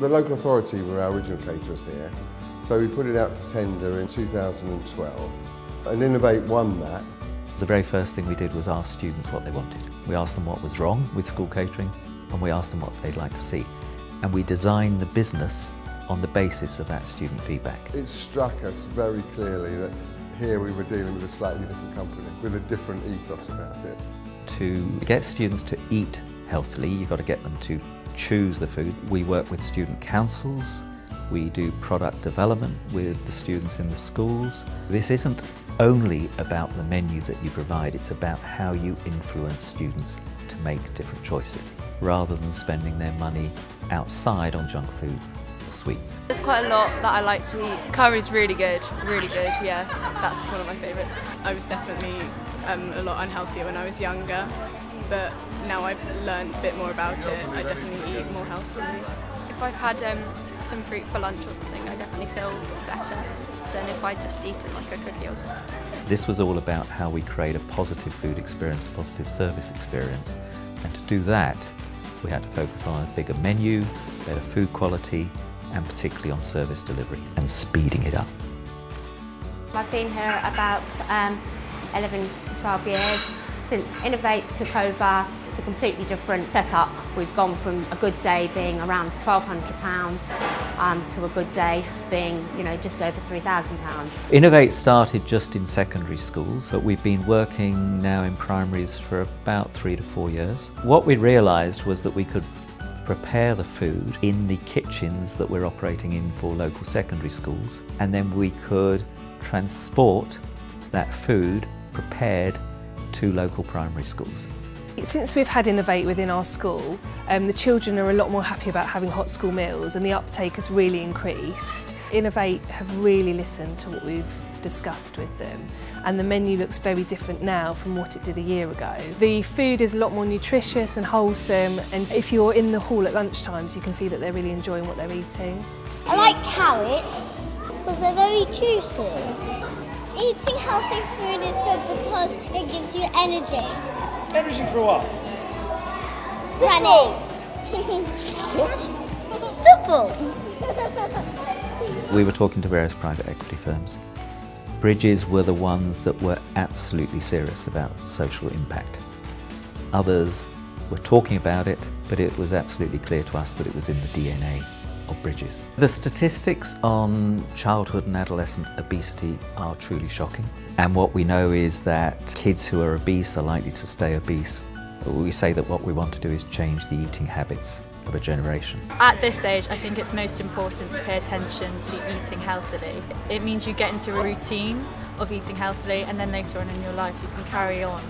The local authority were our original caterers here, so we put it out to tender in 2012 and Innovate won that. The very first thing we did was ask students what they wanted. We asked them what was wrong with school catering and we asked them what they'd like to see. And we designed the business on the basis of that student feedback. It struck us very clearly that here we were dealing with a slightly different company, with a different ethos about it. To get students to eat healthily, you've got to get them to choose the food. We work with student councils, we do product development with the students in the schools. This isn't only about the menu that you provide, it's about how you influence students to make different choices, rather than spending their money outside on junk food sweets. There's quite a lot that I like to eat. Curry's really good, really good, yeah. That's one of my favourites. I was definitely um, a lot unhealthier when I was younger, but now I've learned a bit more about it. I definitely eat more healthily. If I've had um, some fruit for lunch or something, I definitely feel better than if I just eaten like a cookie or something. This was all about how we create a positive food experience, a positive service experience. And to do that, we had to focus on a bigger menu, better food quality, and particularly on service delivery and speeding it up. I've been here about um, 11 to 12 years. Since Innovate took over, it's a completely different setup. We've gone from a good day being around £1,200 um, to a good day being, you know, just over £3,000. Innovate started just in secondary schools, but we've been working now in primaries for about three to four years. What we realised was that we could prepare the food in the kitchens that we're operating in for local secondary schools, and then we could transport that food prepared to local primary schools. Since we've had Innovate within our school, um, the children are a lot more happy about having hot school meals and the uptake has really increased. Innovate have really listened to what we've discussed with them and the menu looks very different now from what it did a year ago. The food is a lot more nutritious and wholesome and if you're in the hall at lunchtimes you can see that they're really enjoying what they're eating. I like carrots because they're very juicy. Eating healthy food is good because it gives you energy. Energy for what? Running. Football. we were talking to various private equity firms. Bridges were the ones that were absolutely serious about social impact. Others were talking about it, but it was absolutely clear to us that it was in the DNA of Bridges. The statistics on childhood and adolescent obesity are truly shocking. And what we know is that kids who are obese are likely to stay obese. We say that what we want to do is change the eating habits of a generation. At this age, I think it's most important to pay attention to eating healthily. It means you get into a routine of eating healthily and then later on in your life you can carry on.